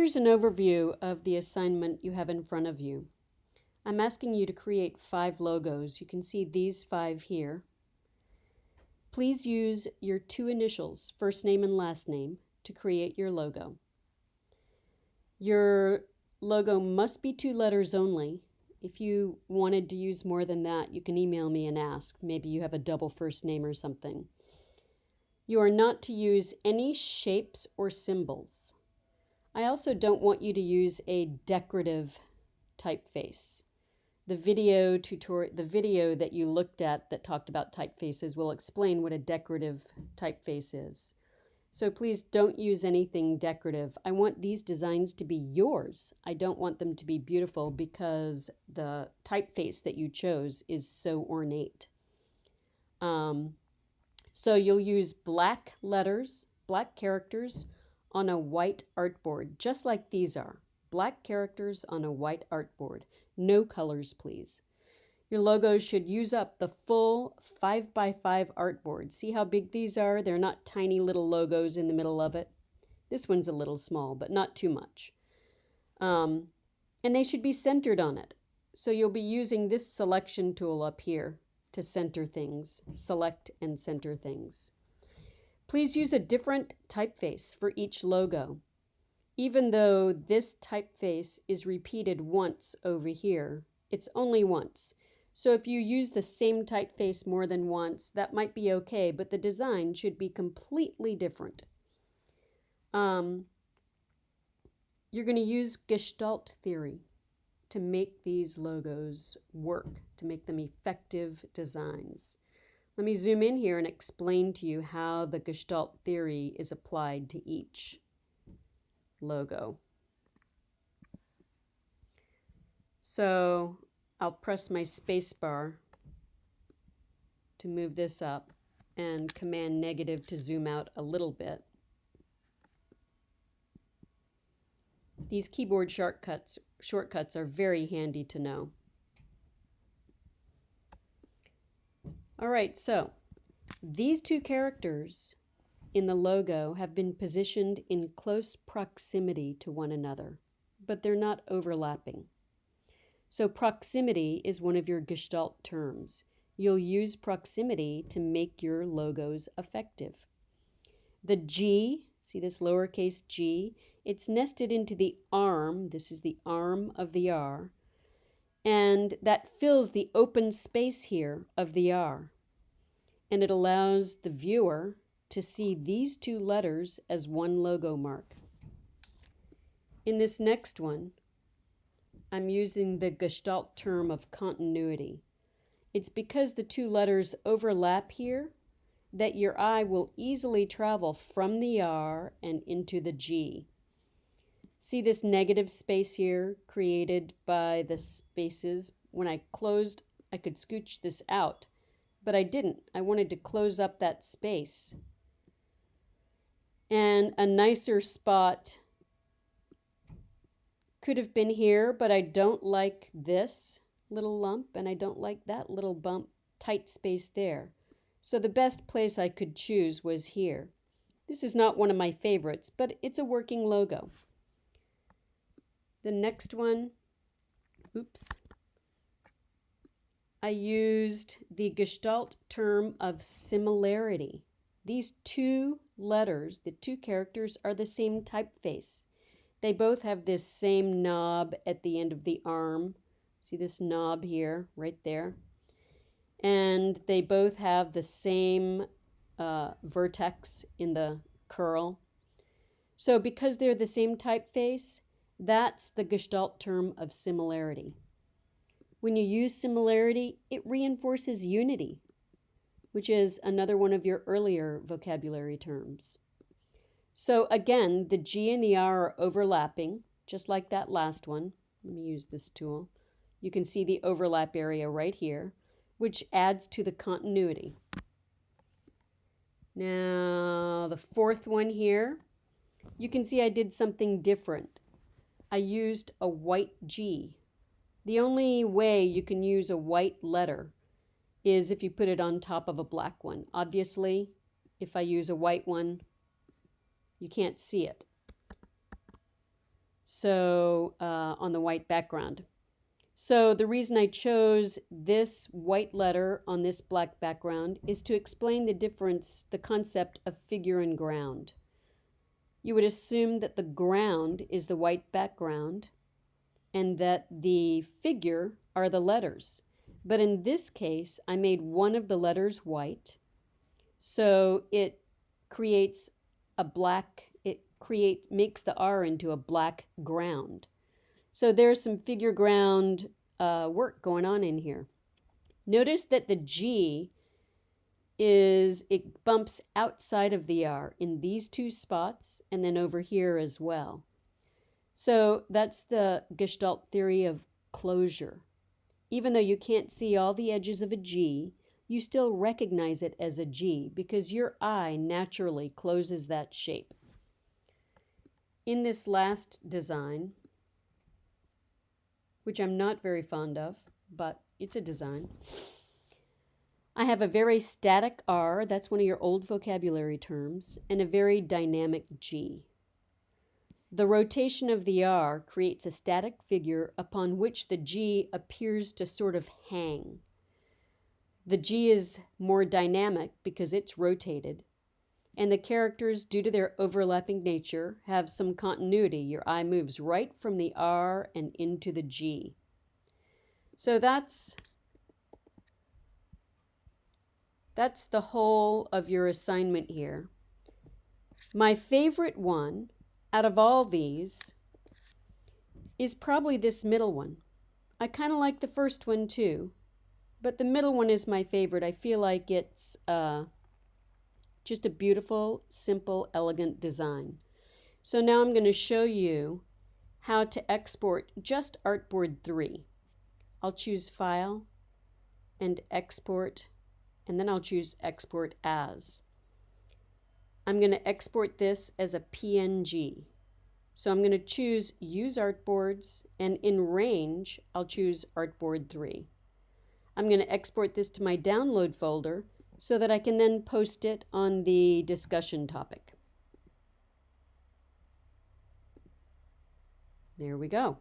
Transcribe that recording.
Here's an overview of the assignment you have in front of you. I'm asking you to create five logos. You can see these five here. Please use your two initials, first name and last name, to create your logo. Your logo must be two letters only. If you wanted to use more than that, you can email me and ask. Maybe you have a double first name or something. You are not to use any shapes or symbols. I also don't want you to use a decorative typeface. The video tutorial, the video that you looked at that talked about typefaces will explain what a decorative typeface is. So please don't use anything decorative. I want these designs to be yours. I don't want them to be beautiful because the typeface that you chose is so ornate. Um, so you'll use black letters, black characters, on a white artboard, just like these are. Black characters on a white artboard. No colors, please. Your logos should use up the full 5 by 5 artboard. See how big these are? They're not tiny little logos in the middle of it. This one's a little small, but not too much. Um, and they should be centered on it. So you'll be using this selection tool up here to center things, select and center things. Please use a different typeface for each logo. Even though this typeface is repeated once over here, it's only once. So if you use the same typeface more than once, that might be okay, but the design should be completely different. Um, you're going to use Gestalt theory to make these logos work, to make them effective designs. Let me zoom in here and explain to you how the Gestalt theory is applied to each logo. So I'll press my spacebar to move this up and command negative to zoom out a little bit. These keyboard shortcuts, shortcuts are very handy to know. All right, so these two characters in the logo have been positioned in close proximity to one another, but they're not overlapping. So proximity is one of your Gestalt terms. You'll use proximity to make your logos effective. The G, see this lowercase g, it's nested into the arm, this is the arm of the R, and that fills the open space here of the R. And it allows the viewer to see these two letters as one logo mark. In this next one, I'm using the Gestalt term of continuity. It's because the two letters overlap here that your eye will easily travel from the R and into the G. See this negative space here created by the spaces? When I closed, I could scooch this out, but I didn't. I wanted to close up that space. And a nicer spot could have been here, but I don't like this little lump and I don't like that little bump, tight space there. So the best place I could choose was here. This is not one of my favorites, but it's a working logo. The next one, oops, I used the Gestalt term of similarity. These two letters, the two characters, are the same typeface. They both have this same knob at the end of the arm. See this knob here, right there? And they both have the same uh, vertex in the curl. So because they're the same typeface, that's the Gestalt term of similarity. When you use similarity, it reinforces unity, which is another one of your earlier vocabulary terms. So again, the G and the R are overlapping, just like that last one. Let me use this tool. You can see the overlap area right here, which adds to the continuity. Now, the fourth one here, you can see I did something different. I used a white G. The only way you can use a white letter is if you put it on top of a black one. Obviously, if I use a white one, you can't see it. So uh, on the white background. So the reason I chose this white letter on this black background is to explain the difference, the concept of figure and ground. You would assume that the ground is the white background and that the figure are the letters. But in this case, I made one of the letters white. So it creates a black, it creates, makes the R into a black ground. So there's some figure ground uh, work going on in here. Notice that the G is, it bumps outside of the R in these two spots and then over here as well. So that's the Gestalt theory of closure. Even though you can't see all the edges of a G, you still recognize it as a G because your eye naturally closes that shape. In this last design, which I'm not very fond of, but it's a design. I have a very static R, that's one of your old vocabulary terms, and a very dynamic G. The rotation of the R creates a static figure upon which the G appears to sort of hang. The G is more dynamic because it's rotated, and the characters, due to their overlapping nature, have some continuity. Your eye moves right from the R and into the G. So that's that's the whole of your assignment here. My favorite one out of all these is probably this middle one. I kind of like the first one too, but the middle one is my favorite. I feel like it's uh, just a beautiful, simple, elegant design. So now I'm going to show you how to export just Artboard 3. I'll choose File and Export, and then I'll choose Export As. I'm going to export this as a PNG. So I'm going to choose Use Artboards, and in Range, I'll choose Artboard 3. I'm going to export this to my download folder so that I can then post it on the discussion topic. There we go.